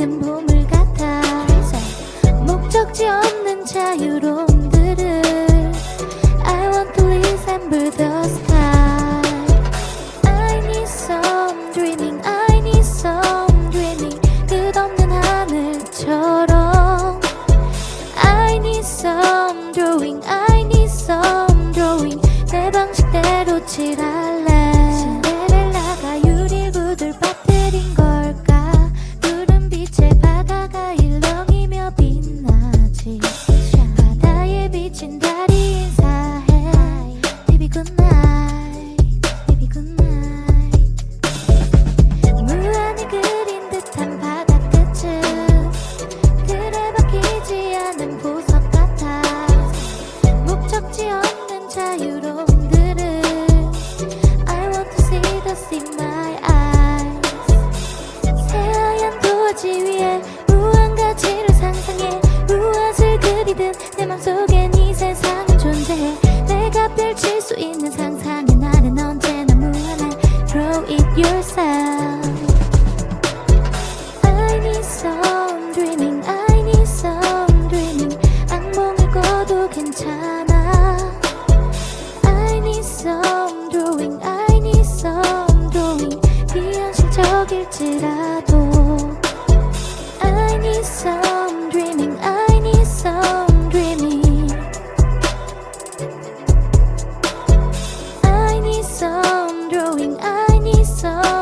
않은 보물 같아 목적지 없는 자유로움들을 I want to resemble the sky I need some dreaming I need some dreaming 끝없는 하늘처럼 I need some drawing I need some drawing 내 방식대로 칠할 Good night 더 펼칠 수 있는 상상의 나는 언제나 무한해 Throw it yourself I need some dreaming I need some dreaming 악몽을 꿔도 괜찮아 I need some drawing I need some drawing 비현실적일지라도 I need some so